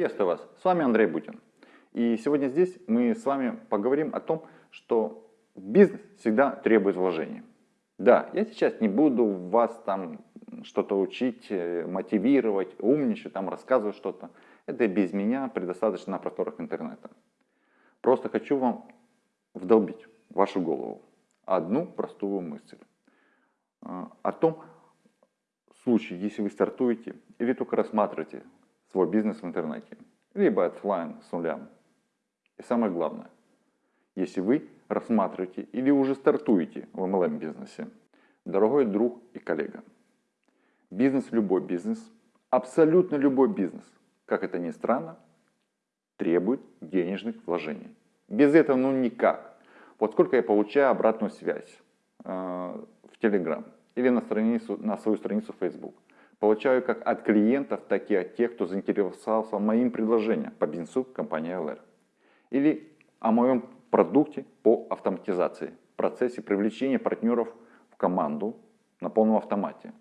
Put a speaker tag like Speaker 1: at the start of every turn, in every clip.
Speaker 1: Приветствую вас, с вами Андрей Бутин. И сегодня здесь мы с вами поговорим о том, что бизнес всегда требует вложений. Да, я сейчас не буду вас там что-то учить, э, мотивировать, умничать, там рассказывать что-то. Это без меня предостаточно на просторах интернета. Просто хочу вам вдолбить в вашу голову одну простую мысль. Э, о том случае, если вы стартуете или только рассматриваете свой бизнес в интернете, либо офлайн с нуля. И самое главное, если вы рассматриваете или уже стартуете в MLM бизнесе, дорогой друг и коллега, бизнес, любой бизнес, абсолютно любой бизнес, как это ни странно, требует денежных вложений. Без этого ну никак. Вот сколько я получаю обратную связь э, в Telegram или на, страницу, на свою страницу Facebook – Получаю как от клиентов, так и от тех, кто заинтересовался моим предложением по бизнесу компании LR. Или о моем продукте по автоматизации, процессе привлечения партнеров в команду на полном автомате.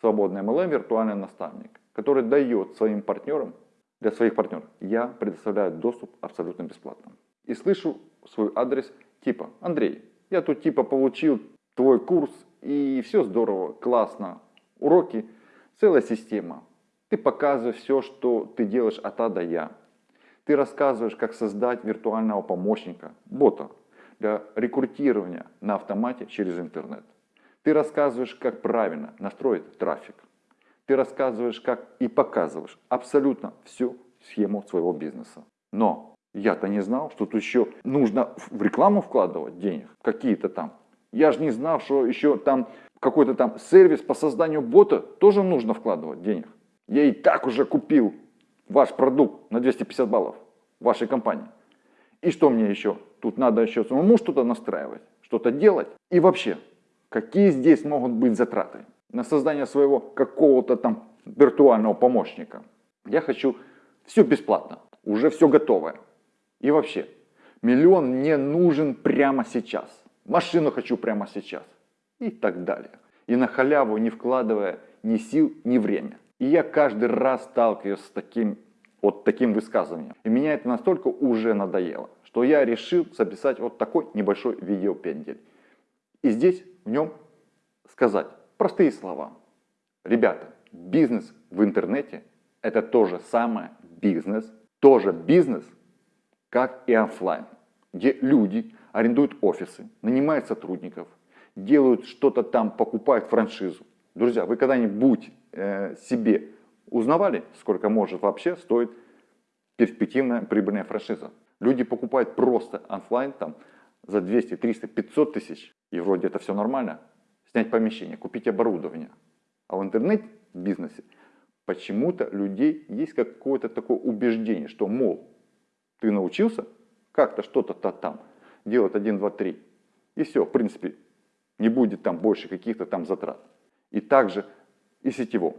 Speaker 1: Свободный MLM виртуальный наставник, который дает своим партнерам, для своих партнеров, я предоставляю доступ абсолютно бесплатно. И слышу свой адрес типа, Андрей, я тут типа получил твой курс и все здорово, классно, уроки целая система. Ты показываешь все, что ты делаешь от А до Я. Ты рассказываешь, как создать виртуального помощника, бота, для рекрутирования на автомате через интернет. Ты рассказываешь, как правильно настроить трафик. Ты рассказываешь, как и показываешь абсолютно всю схему своего бизнеса. Но я-то не знал, что тут еще нужно в рекламу вкладывать денег, какие-то там. Я же не знал, что еще там какой-то там сервис по созданию бота, тоже нужно вкладывать денег. Я и так уже купил ваш продукт на 250 баллов вашей компании. И что мне еще? Тут надо еще самому что-то настраивать, что-то делать. И вообще, какие здесь могут быть затраты на создание своего какого-то там виртуального помощника? Я хочу все бесплатно, уже все готовое. И вообще, миллион мне нужен прямо сейчас. Машину хочу прямо сейчас и так далее. И на халяву не вкладывая ни сил, ни время. И я каждый раз сталкиваюсь с таким, вот таким высказыванием. И меня это настолько уже надоело, что я решил записать вот такой небольшой видеопендель. И здесь в нем сказать простые слова. Ребята, бизнес в интернете это то же самое бизнес, тоже бизнес, как и офлайн, где люди арендуют офисы, нанимают сотрудников, делают что-то там, покупают франшизу. Друзья, вы когда-нибудь э, себе узнавали, сколько может вообще стоить перспективная прибыльная франшиза? Люди покупают просто офлайн там за 200, 300, 500 тысяч, и вроде это все нормально. Снять помещение, купить оборудование. А в интернет-бизнесе почему-то людей есть какое-то такое убеждение, что, мол, ты научился как-то что-то там делать 1, 2, 3, и все, в принципе, не будет там больше каких-то там затрат. И также и сетевом.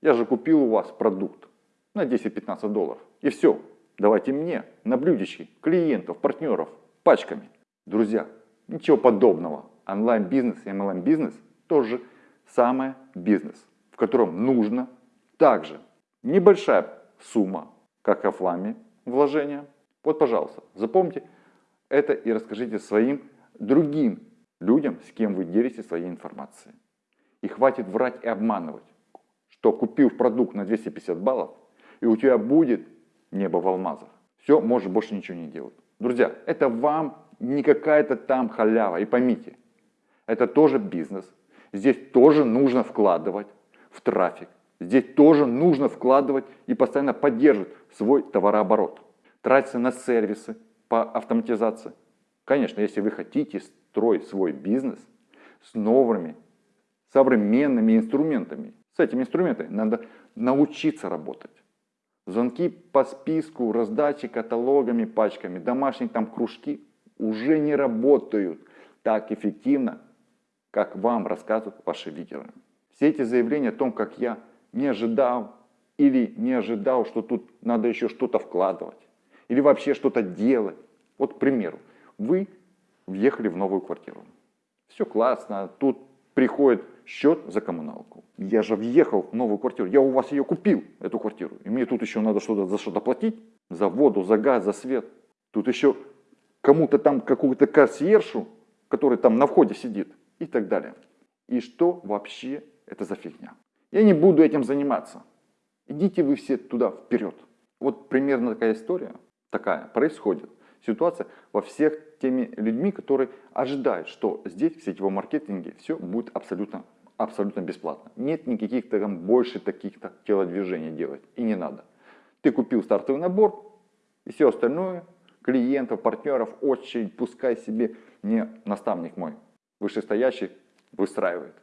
Speaker 1: Я же купил у вас продукт на 10-15 долларов. И все, давайте мне на блюдечки клиентов, партнеров, пачками. Друзья, ничего подобного. Онлайн-бизнес и MLM-бизнес тоже самое бизнес, в котором нужно также небольшая сумма, как офлайн вложения. Вот, пожалуйста, запомните это и расскажите своим другим людям, с кем вы делитесь своей информацией. И хватит врать и обманывать, что купил продукт на 250 баллов, и у тебя будет небо в алмазах. Все, можешь больше ничего не делать. Друзья, это вам не какая-то там халява. И поймите, это тоже бизнес. Здесь тоже нужно вкладывать в трафик. Здесь тоже нужно вкладывать и постоянно поддерживать свой товарооборот. Тратиться на сервисы по автоматизации. Конечно, если вы хотите строить свой бизнес с новыми современными инструментами. С этими инструментами надо научиться работать. Звонки по списку, раздачи каталогами, пачками, домашние там кружки уже не работают так эффективно, как вам рассказывают ваши лидеры. Все эти заявления о том, как я не ожидал или не ожидал, что тут надо еще что-то вкладывать или вообще что-то делать. Вот, к примеру, вы въехали в новую квартиру. Все классно, тут приходит счет за коммуналку. Я же въехал в новую квартиру, я у вас ее купил, эту квартиру. И мне тут еще надо что-то за что-то платить, за воду, за газ, за свет. Тут еще кому-то там, какую-то консьержу, который там на входе сидит и так далее. И что вообще это за фигня? Я не буду этим заниматься. Идите вы все туда вперед. Вот примерно такая история, такая происходит. Ситуация во всех теми людьми, которые ожидают, что здесь в сетевом маркетинге все будет абсолютно, абсолютно бесплатно. Нет никаких там больше таких-то телодвижений делать. И не надо. Ты купил стартовый набор, и все остальное, клиентов, партнеров, очередь, пускай себе не наставник мой, вышестоящий, выстраивает.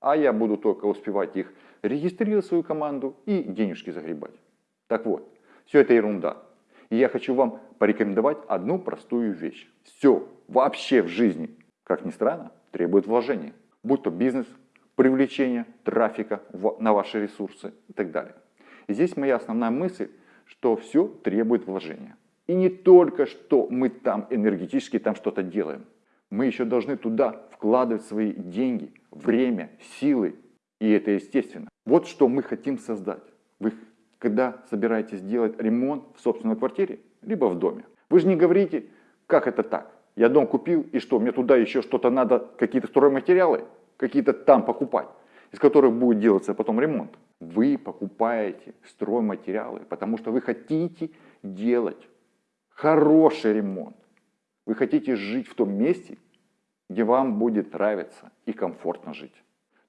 Speaker 1: А я буду только успевать их регистрировать свою команду и денежки загребать. Так вот, все это ерунда. И я хочу вам порекомендовать одну простую вещь. Все вообще в жизни, как ни странно, требует вложения. Будь то бизнес, привлечение трафика на ваши ресурсы и так далее. И здесь моя основная мысль, что все требует вложения. И не только, что мы там энергетически там что-то делаем. Мы еще должны туда вкладывать свои деньги, время, силы. И это естественно. Вот что мы хотим создать. Вы когда собираетесь делать ремонт в собственной квартире, либо в доме. Вы же не говорите, как это так. Я дом купил, и что, мне туда еще что-то надо, какие-то стройматериалы, какие-то там покупать, из которых будет делаться потом ремонт. Вы покупаете стройматериалы, потому что вы хотите делать хороший ремонт. Вы хотите жить в том месте, где вам будет нравиться и комфортно жить.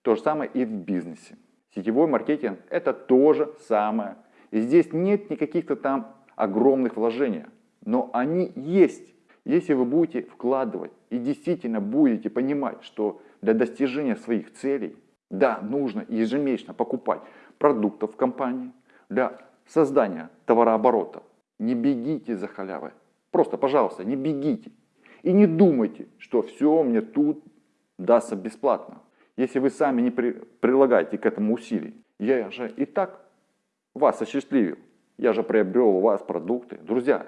Speaker 1: То же самое и в бизнесе. Сетевой маркетинг – это то же самое. И здесь нет никаких-то там огромных вложений, но они есть. Если вы будете вкладывать и действительно будете понимать, что для достижения своих целей, да, нужно ежемесячно покупать продуктов в компании для создания товарооборота, не бегите за халявой. Просто, пожалуйста, не бегите. И не думайте, что все мне тут дастся бесплатно. Если вы сами не при, прилагаете к этому усилий, я же и так вас осчастливил. Я же приобрел у вас продукты. Друзья,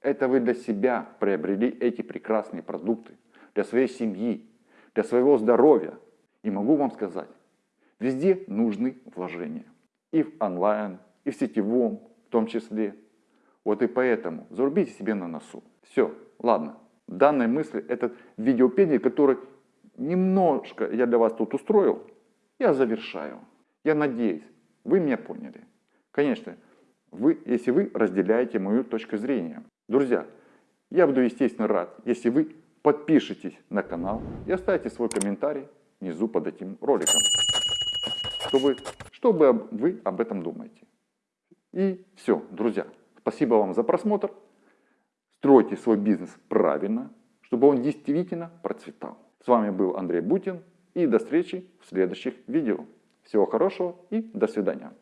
Speaker 1: это вы для себя приобрели эти прекрасные продукты, для своей семьи, для своего здоровья. И могу вам сказать, везде нужны вложения. И в онлайн, и в сетевом в том числе. Вот и поэтому зарубите себе на носу. Все, ладно. Данной мысли, этот видеопедий, который немножко я для вас тут устроил, я завершаю. Я надеюсь, вы меня поняли. Конечно, вы, если вы разделяете мою точку зрения. Друзья, я буду, естественно, рад, если вы подпишитесь на канал и оставите свой комментарий внизу под этим роликом. Чтобы, чтобы вы об этом думаете. И все, друзья, спасибо вам за просмотр. Стройте свой бизнес правильно, чтобы он действительно процветал. С вами был Андрей Бутин и до встречи в следующих видео. Всего хорошего и до свидания.